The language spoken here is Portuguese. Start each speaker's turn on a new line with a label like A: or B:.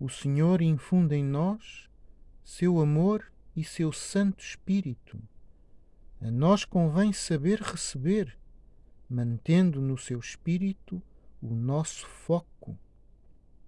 A: o Senhor infunde em nós seu amor e seu Santo Espírito. A nós convém saber receber, mantendo no seu espírito o nosso foco